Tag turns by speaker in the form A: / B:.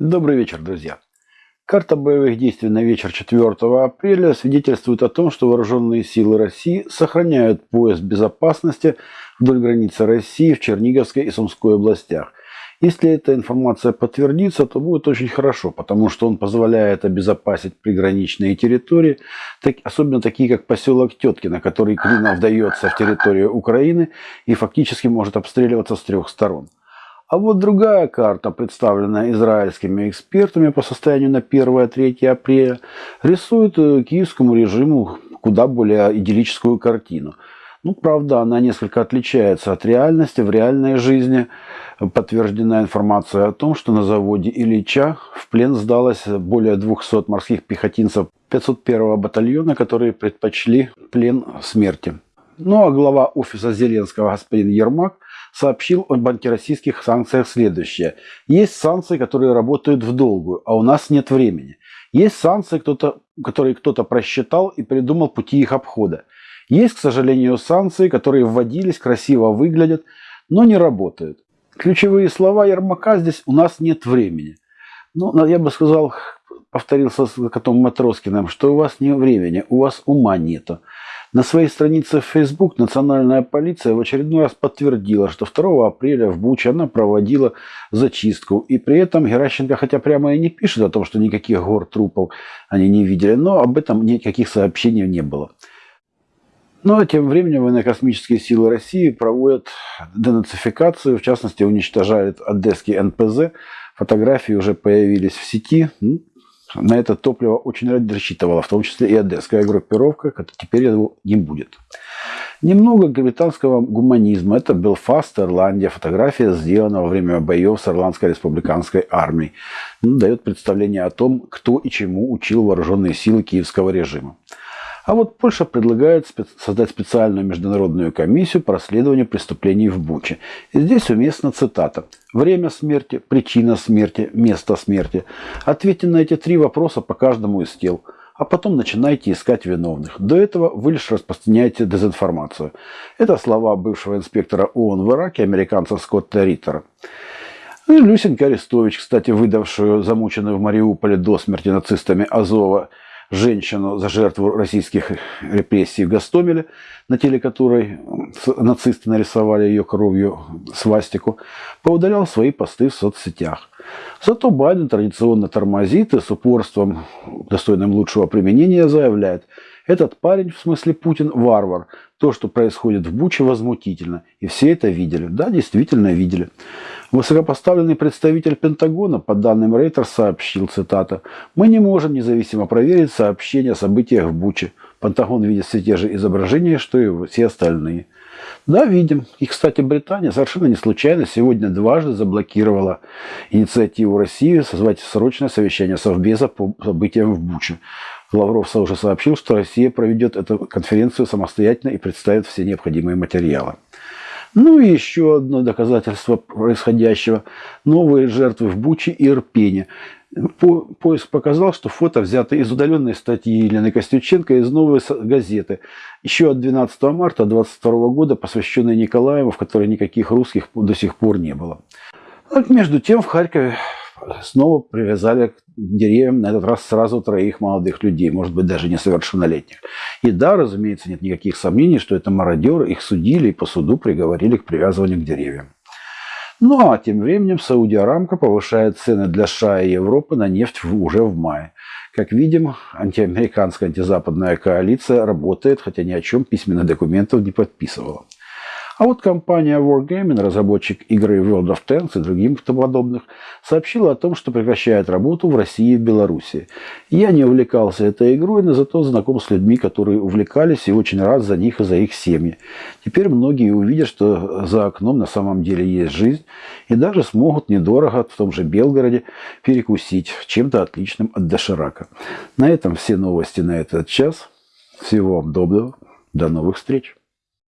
A: Добрый вечер, друзья. Карта боевых действий на вечер 4 апреля свидетельствует о том, что вооруженные силы России сохраняют пояс безопасности вдоль границы России в Черниговской и Сумской областях. Если эта информация подтвердится, то будет очень хорошо, потому что он позволяет обезопасить приграничные территории, так, особенно такие, как поселок Теткино, который клином вдается в территорию Украины и фактически может обстреливаться с трех сторон. А вот другая карта, представленная израильскими экспертами по состоянию на 1-3 апреля, рисует э, киевскому режиму куда более идиллическую картину. Ну, правда, она несколько отличается от реальности. В реальной жизни подтверждена информация о том, что на заводе Ильича в плен сдалось более 200 морских пехотинцев 501-го батальона, которые предпочли плен смерти. Ну а глава офиса Зеленского господин Ермак сообщил об антироссийских санкциях следующее. Есть санкции, которые работают в долгую, а у нас нет времени. Есть санкции, кто-то, которые кто-то просчитал и придумал пути их обхода. Есть, к сожалению, санкции, которые вводились, красиво выглядят, но не работают. Ключевые слова Ермака здесь «у нас нет времени». Ну, я бы сказал, повторился с котом Матроскиным, что у вас нет времени, у вас ума нету. На своей странице в Facebook национальная полиция в очередной раз подтвердила, что 2 апреля в Буче она проводила зачистку. И при этом Геращенко, хотя прямо и не пишет о том, что никаких гор трупов они не видели, но об этом никаких сообщений не было. Ну а тем временем военно-космические силы России проводят денацификацию, в частности уничтожают одесский НПЗ. Фотографии уже появились в сети. Ну, на это топливо очень рассчитывала, в том числе и одесская группировка, теперь его не будет. Немного британского гуманизма. Это Белфаст, Ирландия. Фотография сделана во время боев с Ирландской республиканской армией. Ну, дает представление о том, кто и чему учил вооруженные силы киевского режима. А вот Польша предлагает создать специальную международную комиссию по расследованию преступлений в Буче. И здесь уместна цитата. Время смерти, причина смерти, место смерти. Ответьте на эти три вопроса по каждому из тел. А потом начинайте искать виновных. До этого вы лишь распространяете дезинформацию. Это слова бывшего инспектора ООН в Ираке, американца Скотта Риттера. Ну и Люсенька Арестович, кстати, выдавшую замученную в Мариуполе до смерти нацистами Азова женщину за жертву российских репрессий в Гастомеле, на теле которой нацисты нарисовали ее кровью свастику, поудалял свои посты в соцсетях. Зато Байден традиционно тормозит и с упорством, достойным лучшего применения, заявляет, этот парень, в смысле Путин, варвар. То, что происходит в Буче, возмутительно. И все это видели. Да, действительно видели. Высокопоставленный представитель Пентагона, по данным Рейтер, сообщил, цитата, «Мы не можем независимо проверить сообщения о событиях в Буче. Пентагон видит все те же изображения, что и все остальные». Да, видим. И, кстати, Британия совершенно не случайно сегодня дважды заблокировала инициативу России созвать срочное совещание Совбеза по событиям в Буче. Лавров уже сообщил, что Россия проведет эту конференцию самостоятельно и представит все необходимые материалы. Ну и еще одно доказательство происходящего. Новые жертвы в Буче и Ирпене. По, поиск показал, что фото взято из удаленной статьи Елены Костюченко из «Новой газеты». Еще от 12 марта 2022 года, посвященной Николаеву, в которой никаких русских до сих пор не было. между тем в Харькове снова привязали к деревьям, на этот раз сразу троих молодых людей, может быть, даже несовершеннолетних. И да, разумеется, нет никаких сомнений, что это мародеры, их судили и по суду приговорили к привязыванию к деревьям. Ну а тем временем Саудия Арамка повышает цены для США и Европы на нефть уже в мае. Как видим, антиамериканская антизападная коалиция работает, хотя ни о чем письменных документов не подписывала. А вот компания Wargaming, разработчик игры World of Tanks и других подобных, сообщила о том, что прекращает работу в России и Беларуси. Я не увлекался этой игрой, но зато знаком с людьми, которые увлекались и очень рад за них и за их семьи. Теперь многие увидят, что за окном на самом деле есть жизнь и даже смогут недорого в том же Белгороде перекусить чем-то отличным от доширака. На этом все новости на этот час. Всего вам доброго. До новых встреч.